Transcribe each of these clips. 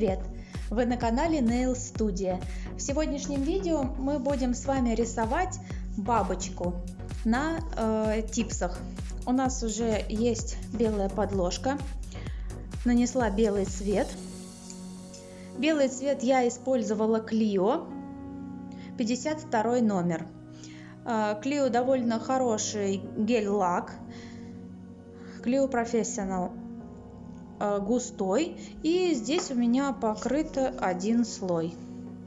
Привет! Вы на канале Nail Studio. В сегодняшнем видео мы будем с вами рисовать бабочку на э, типсах. У нас уже есть белая подложка. Нанесла белый цвет. Белый цвет я использовала Clio 52 номер. Э, довольно хороший гель-лак. Clio Professional густой и здесь у меня покрыт один слой.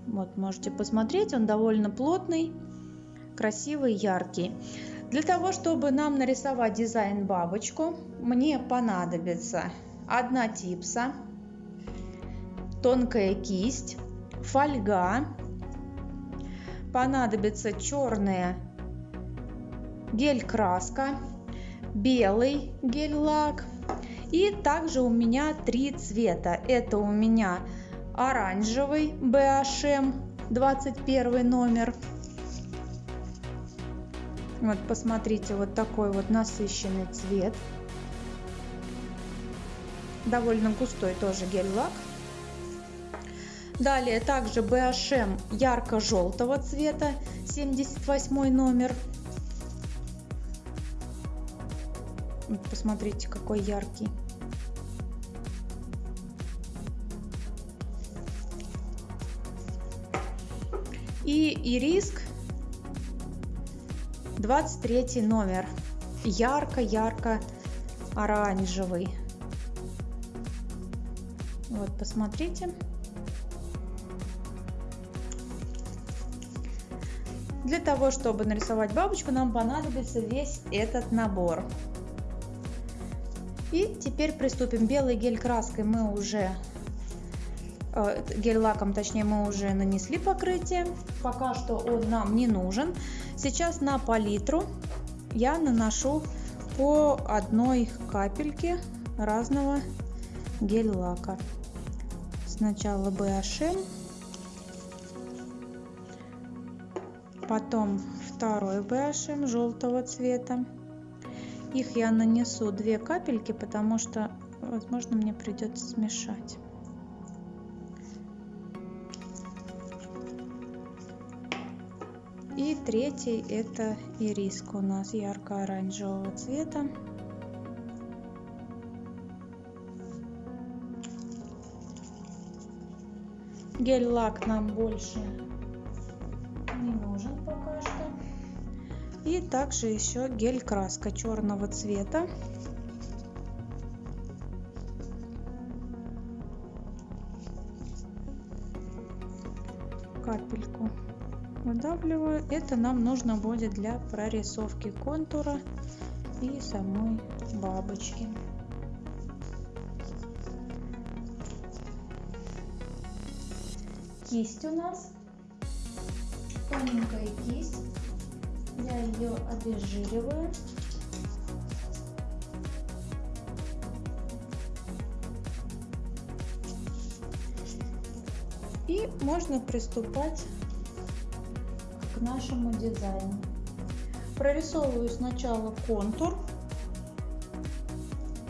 Вот можете посмотреть он довольно плотный красивый яркий. Для того чтобы нам нарисовать дизайн бабочку мне понадобится одна типса тонкая кисть фольга понадобится черная гель краска белый гель лак и также у меня три цвета. Это у меня оранжевый BHM 21 номер. Вот посмотрите, вот такой вот насыщенный цвет. Довольно густой тоже гель-лак. Далее также BHM ярко-желтого цвета 78 номер. Посмотрите, какой яркий. И ириск 23 номер. Ярко-ярко оранжевый. Вот, посмотрите. Для того, чтобы нарисовать бабочку, нам понадобится весь этот набор. И теперь приступим. Белой гель краской мы уже гель-лаком, точнее, мы уже нанесли покрытие. Пока что он нам не нужен. Сейчас на палитру я наношу по одной капельке разного гель-лака. Сначала BHM, потом второй BHM желтого цвета. Их я нанесу две капельки, потому что, возможно, мне придется смешать. И третий это ириска у нас ярко-оранжевого цвета. Гель-лак нам больше не нужен пока что. И также еще гель-краска черного цвета. Выдавливаю. Это нам нужно будет для прорисовки контура и самой бабочки. Кисть у нас. Тоненькая кисть. Я ее обезжириваю. И можно приступать нашему дизайну. Прорисовываю сначала контур,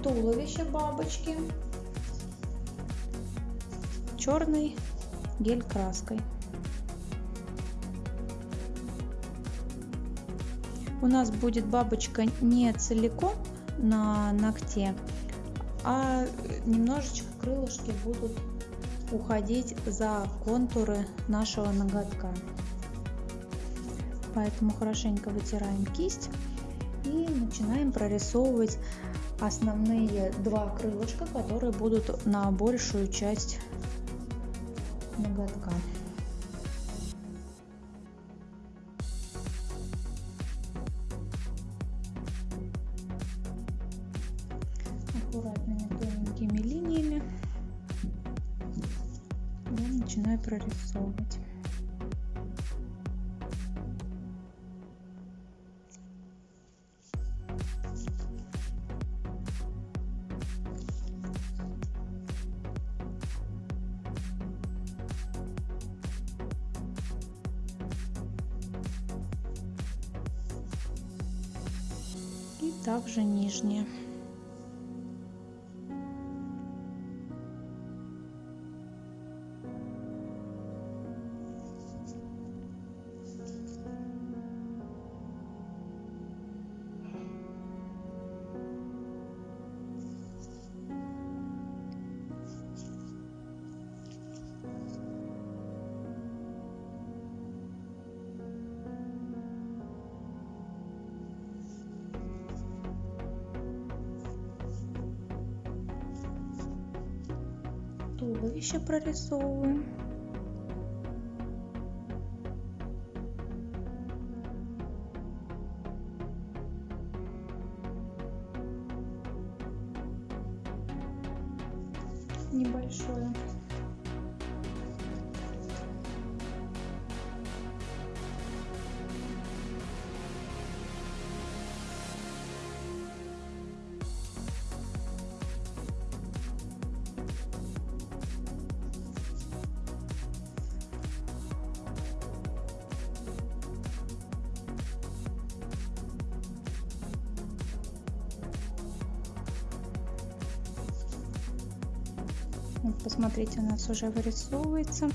туловище бабочки черной гель краской. У нас будет бабочка не целиком на ногте, а немножечко крылышки будут уходить за контуры нашего ноготка. Поэтому хорошенько вытираем кисть и начинаем прорисовывать основные два крылышка, которые будут на большую часть ноготка. Аккуратными тоненькими линиями я начинаю прорисовывать. Также нижняя. туловище прорисовываем. небольшое. Нас уже вырисовывается.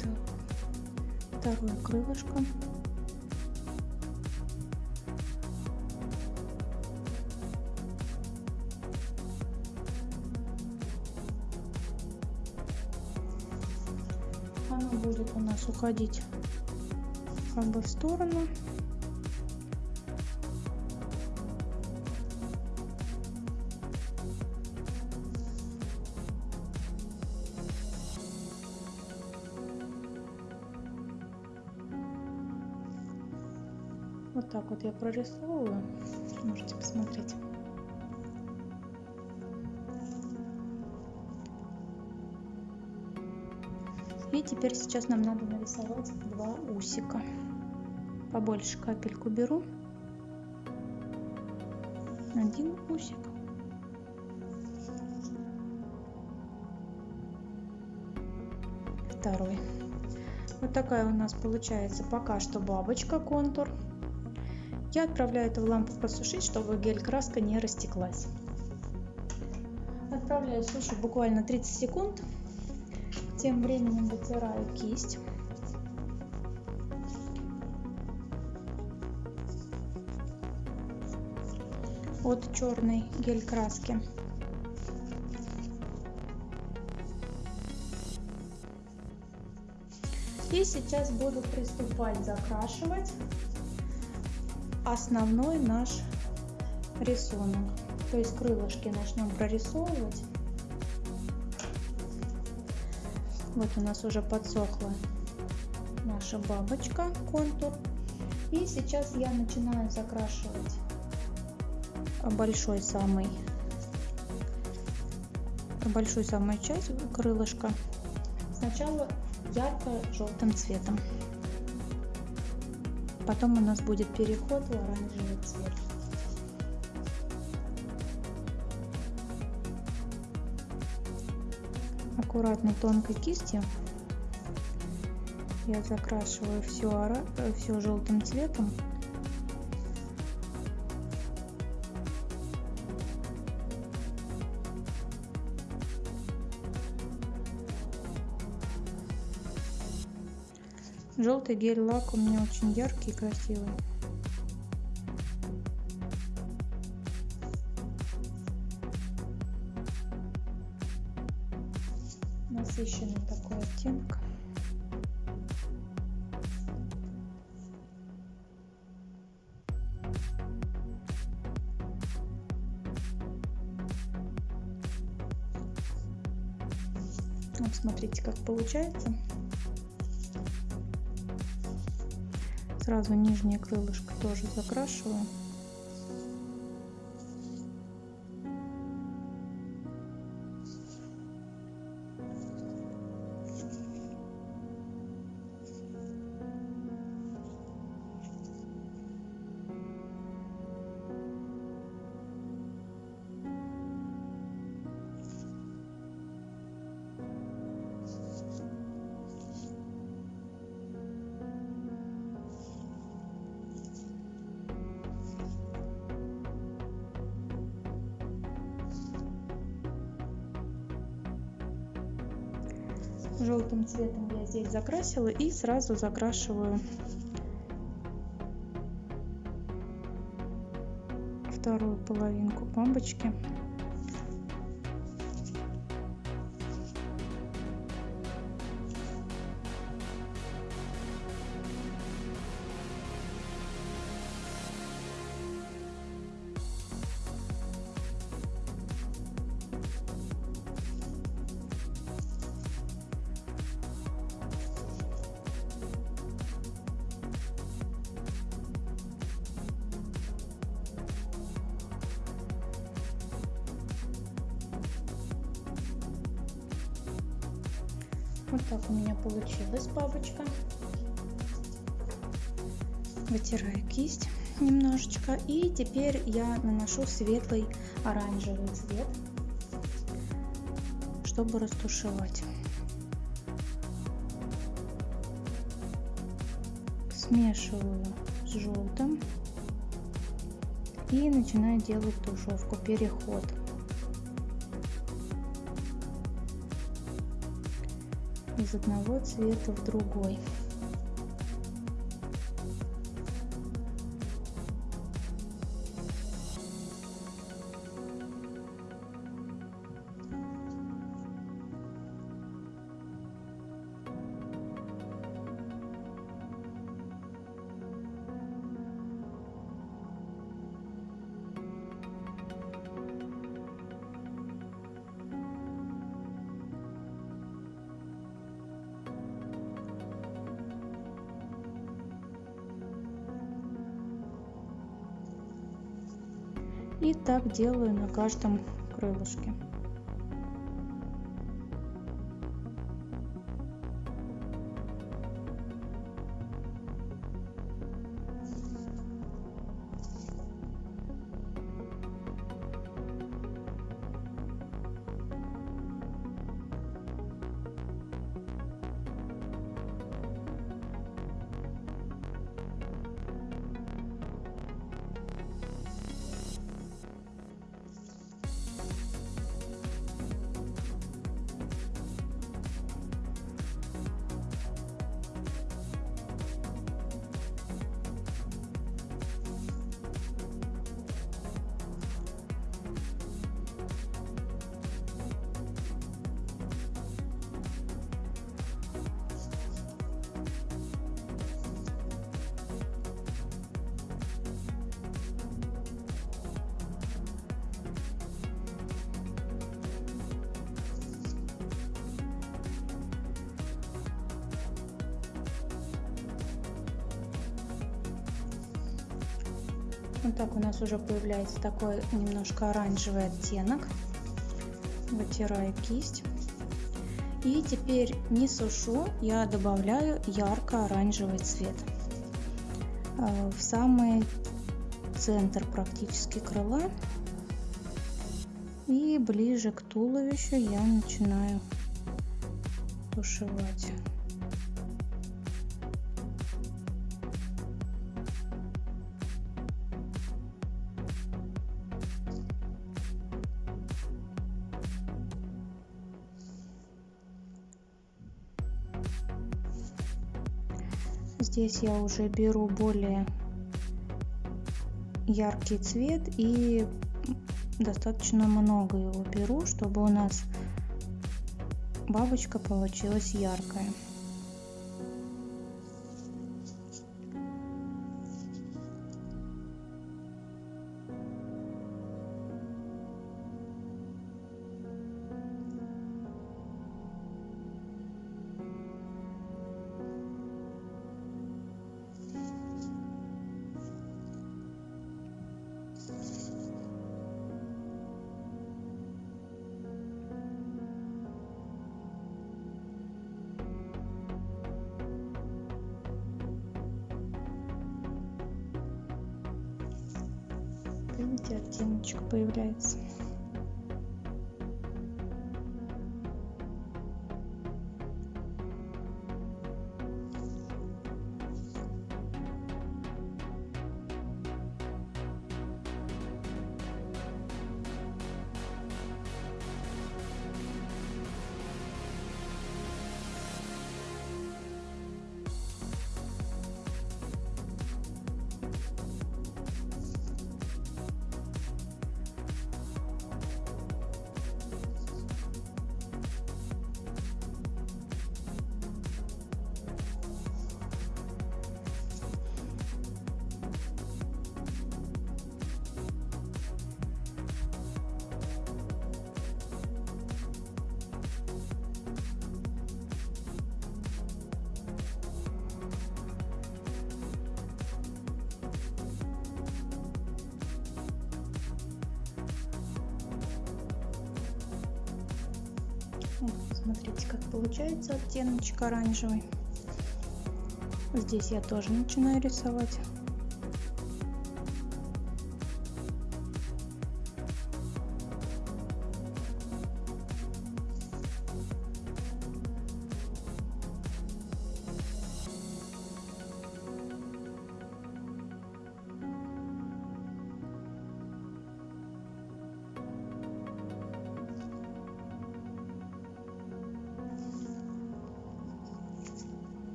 Так, второе крылышко. Оно будет у нас уходить как бы в сторону. Вот так вот я прорисовываю. Можете посмотреть. И теперь сейчас нам надо нарисовать два усика побольше капельку беру. Один усик. Второй. Вот такая у нас получается пока что бабочка контур. Я отправляю это в лампу просушить чтобы гель краска не растеклась. Отправляю сушить буквально 30 секунд. Тем временем вытираю кисть от черной гель краски. И сейчас буду приступать закрашивать основной наш рисунок. То есть крылышки начнем прорисовывать. Вот у нас уже подсохла наша бабочка, контур. И сейчас я начинаю закрашивать большой самый большую самую часть крылышка. Сначала ярко-желтым цветом. Потом у нас будет переход в оранжевый цвет. Аккуратно тонкой кистью я закрашиваю все, все желтым цветом Желтый гель-лак у меня очень яркий и красивый. Насыщенный такой оттенок. Вот смотрите, как получается. Сразу нижнее крылышко тоже закрашиваю желтым цветом я здесь закрасила и сразу закрашиваю вторую половинку бомбочки Вот так у меня получилась бабочка. Вытираю кисть немножечко. И теперь я наношу светлый оранжевый цвет, чтобы растушевать. Смешиваю с желтым и начинаю делать тушевку, переход. Из одного цвета в другой. И так делаю на каждом крылышке. Вот так у нас уже появляется такой немножко оранжевый оттенок. Вытираю кисть. И теперь не сушу, я добавляю ярко-оранжевый цвет э, в самый центр практически крыла. И ближе к туловищу я начинаю тушевать. Здесь я уже беру более яркий цвет и достаточно много его беру, чтобы у нас бабочка получилась яркая. Оттеночек появляется Смотрите, как получается оттеночек оранжевый. Здесь я тоже начинаю рисовать.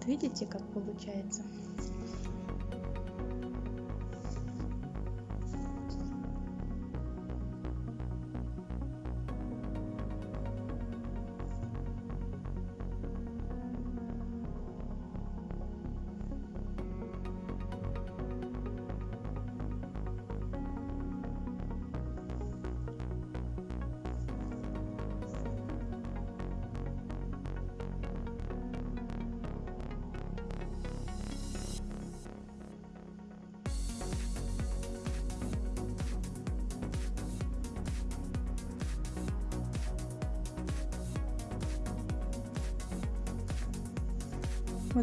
Вот видите, как получается?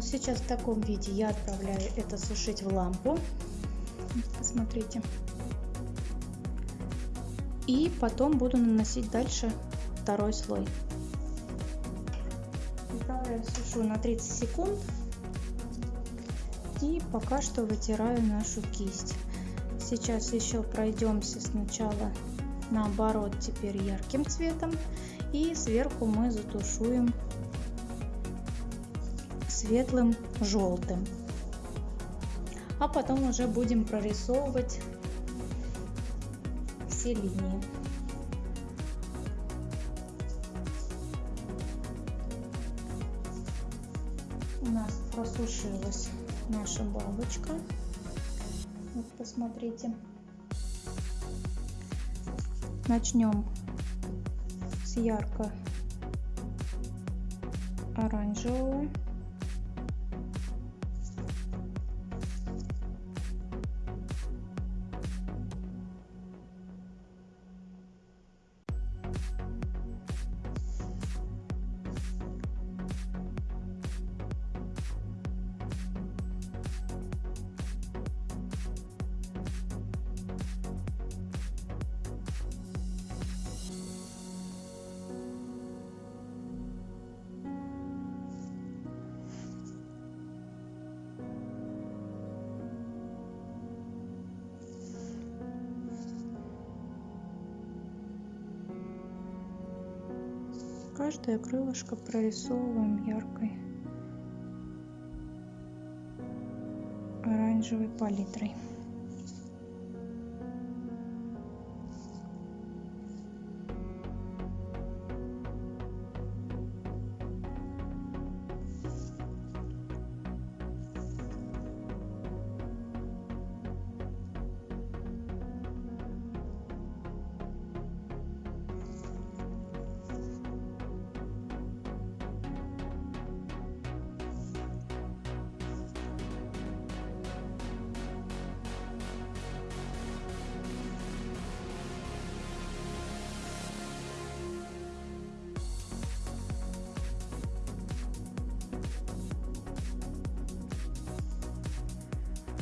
Сейчас в таком виде я отправляю это сушить в лампу. Посмотрите. И потом буду наносить дальше второй слой. Отправляю сушу на 30 секунд. И пока что вытираю нашу кисть. Сейчас еще пройдемся сначала наоборот теперь ярким цветом. И сверху мы затушуем светлым желтым. А потом уже будем прорисовывать все линии. У нас просушилась наша бабочка. Вот посмотрите. Начнем с ярко оранжевого. Каждое крылышко прорисовываем яркой оранжевой палитрой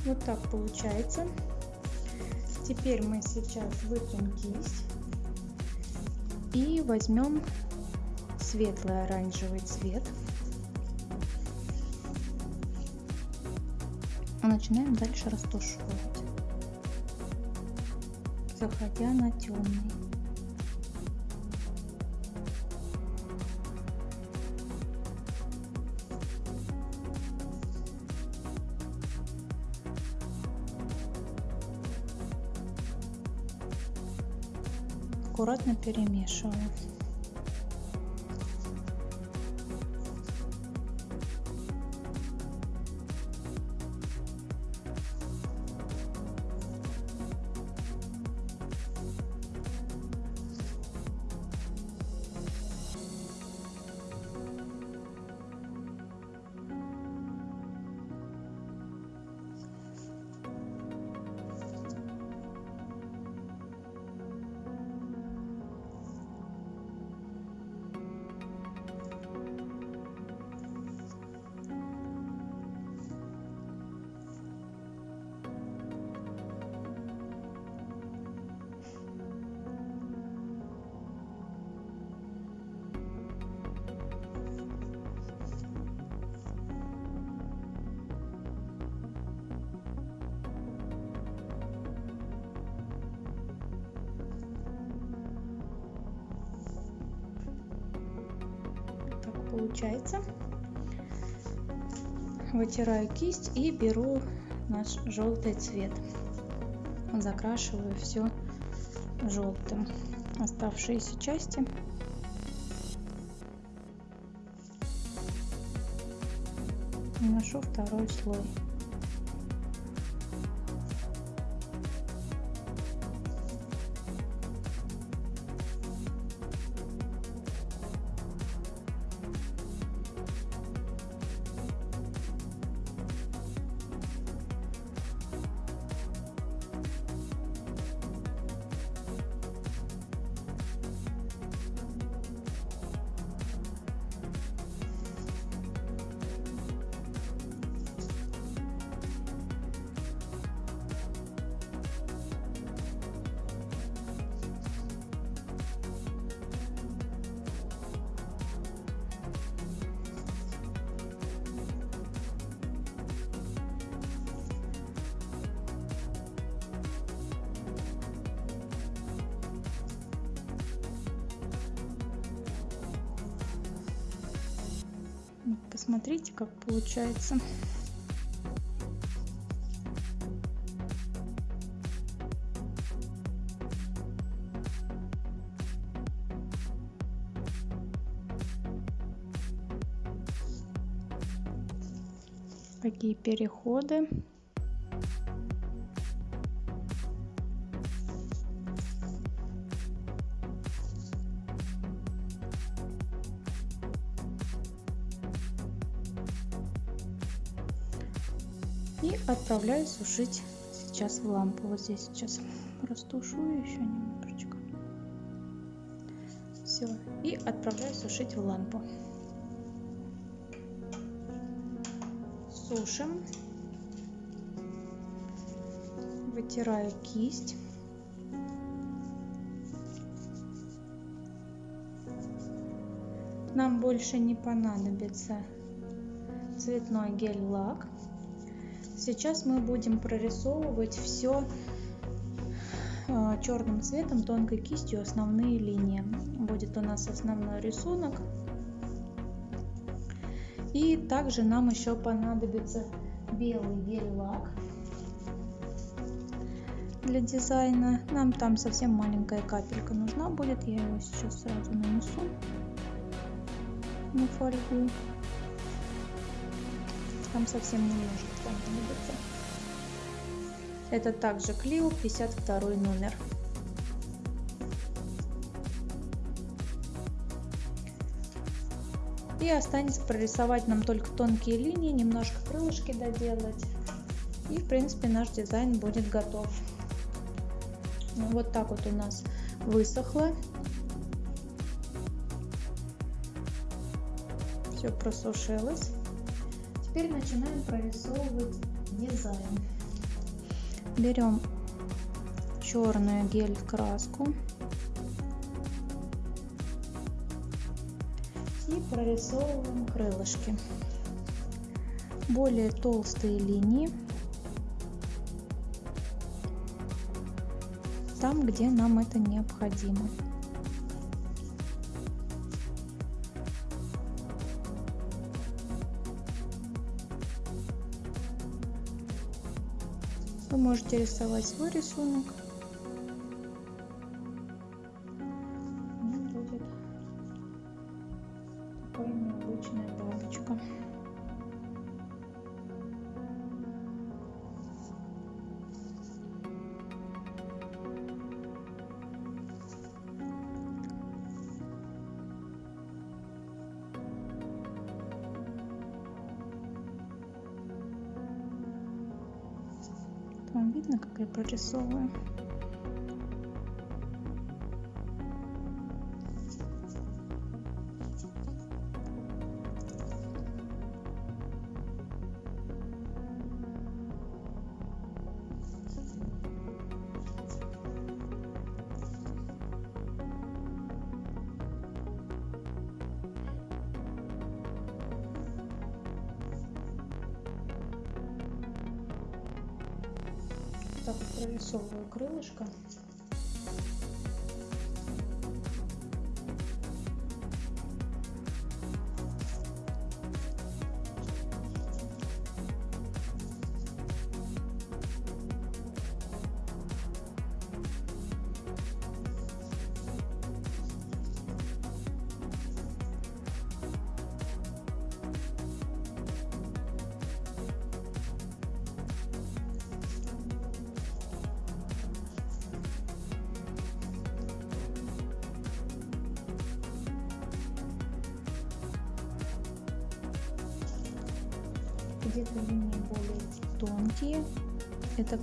Вот так получается. Теперь мы сейчас вытрем кисть и возьмем светлый оранжевый цвет. Начинаем дальше растушевывать, заходя на темный. Аккуратно перемешиваю. Получается. Вытираю кисть и беру наш желтый цвет. Закрашиваю все желтым. Оставшиеся части наношу второй слой. Получается. Какие переходы. Отправляю сушить сейчас в лампу. Вот здесь сейчас растушую еще немножечко. Все. И отправляю сушить в лампу. Сушим. Вытираю кисть. Нам больше не понадобится цветной гель-лак. Сейчас мы будем прорисовывать все а, черным цветом тонкой кистью основные линии. Будет у нас основной рисунок. И также нам еще понадобится белый гель-лак для дизайна. Нам там совсем маленькая капелька нужна будет. Я его сейчас сразу нанесу на фольгу там совсем немножко понадобится. Это также Клио 52 номер. И останется прорисовать нам только тонкие линии, немножко крылышки доделать. И в принципе наш дизайн будет готов. Ну, вот так вот у нас высохло. Все просушилось теперь начинаем прорисовывать дизайн. Берем черную гель краску и прорисовываем крылышки. Более толстые линии там, где нам это необходимо. Можете рисовать свой рисунок. Видно, как прорисовываю? крылышко.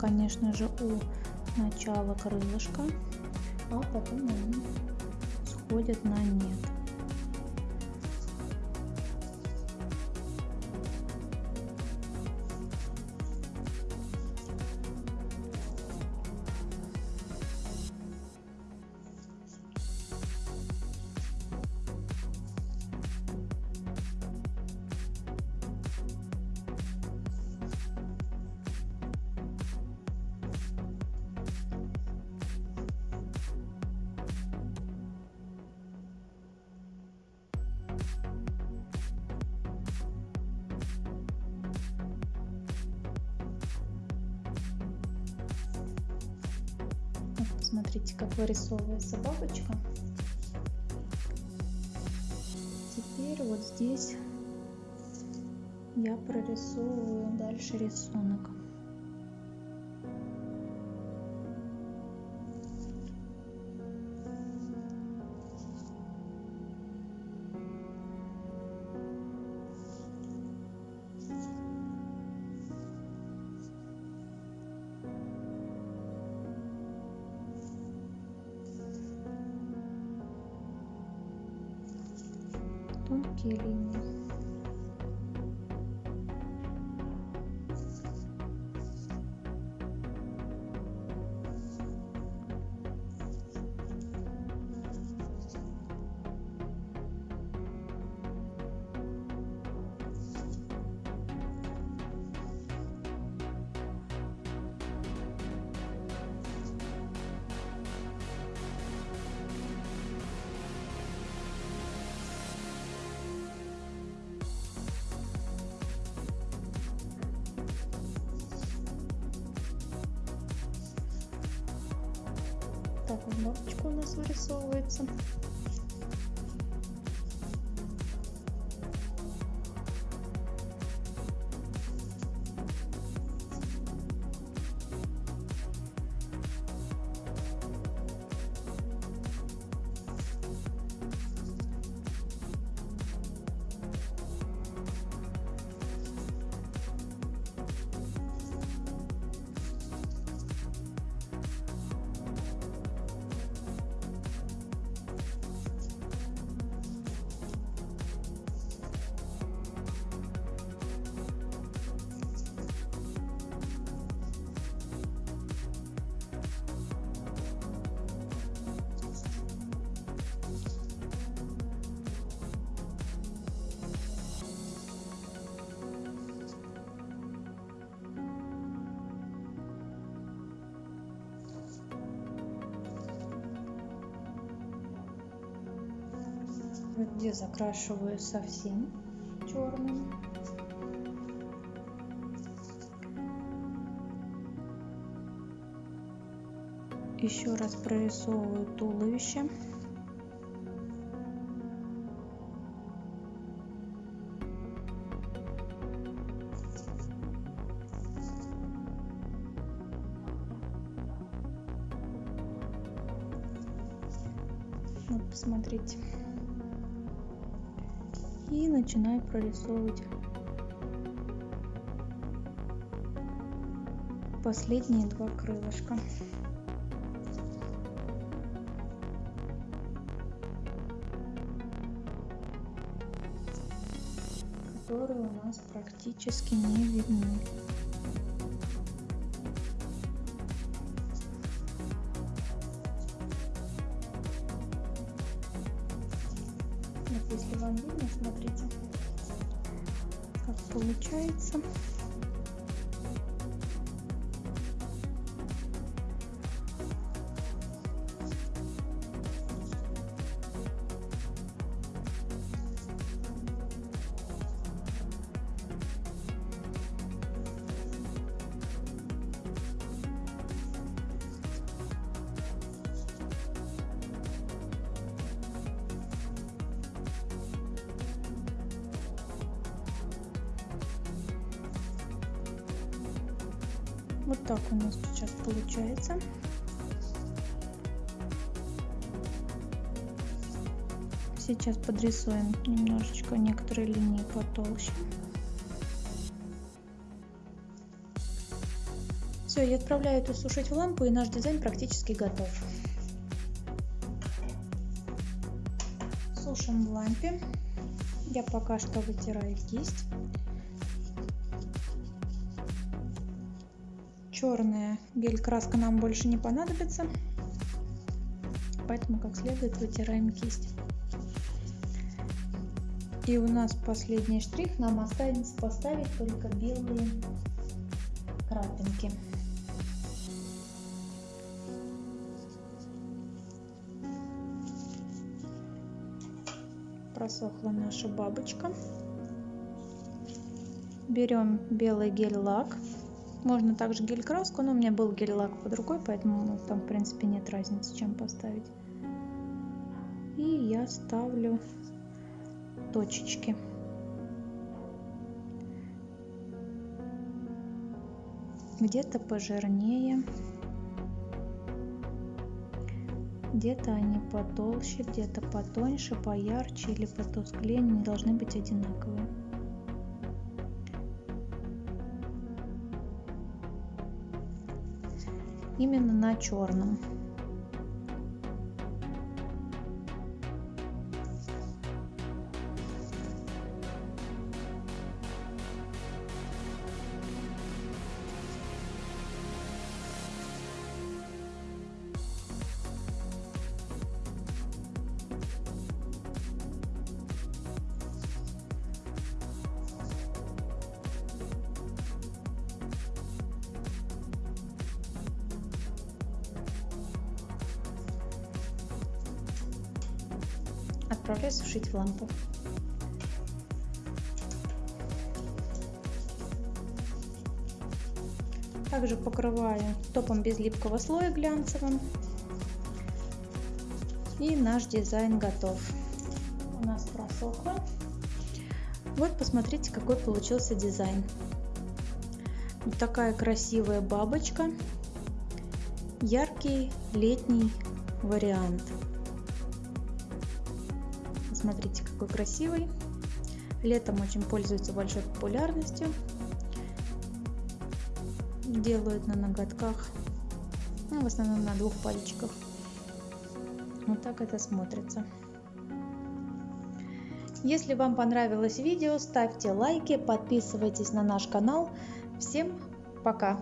Конечно же, у начала крылышка, а потом они сходят на нет. Смотрите, как вырисовывается бабочка. Теперь вот здесь я прорисовываю дальше рисунок. Тонкие бабочка где закрашиваю совсем черным. Еще раз прорисовываю туловище. Вот, посмотрите и начинаю прорисовывать последние два крылышка. Которые у нас практически не видны Вот так у нас сейчас получается. Сейчас подрисуем немножечко некоторые линии потолще. Все, я отправляю это сушить в лампу, и наш дизайн практически готов. Сушим в лампе. Я пока что вытираю кисть. Черная гель-краска нам больше не понадобится, поэтому как следует вытираем кисть. И у нас последний штрих, нам останется поставить только белые крапинки. Просохла наша бабочка. Берем белый гель-лак. Можно также гель-краску, но у меня был гель-лак под рукой, поэтому там в принципе нет разницы, чем поставить. И я ставлю точечки. Где-то пожирнее, где-то они потолще, где-то потоньше, поярче или потусклее, они не должны быть одинаковые. Именно на черном. Отправляю сушить в лампу. Также покрываю топом без липкого слоя глянцевым. И наш дизайн готов. У нас просохло. Вот посмотрите, какой получился дизайн. Вот такая красивая бабочка. Яркий летний вариант. Смотрите, какой красивый. Летом очень пользуется большой популярностью. Делают на ноготках, ну, в основном на двух пальчиках. Вот так это смотрится. Если вам понравилось видео, ставьте лайки, подписывайтесь на наш канал. Всем пока!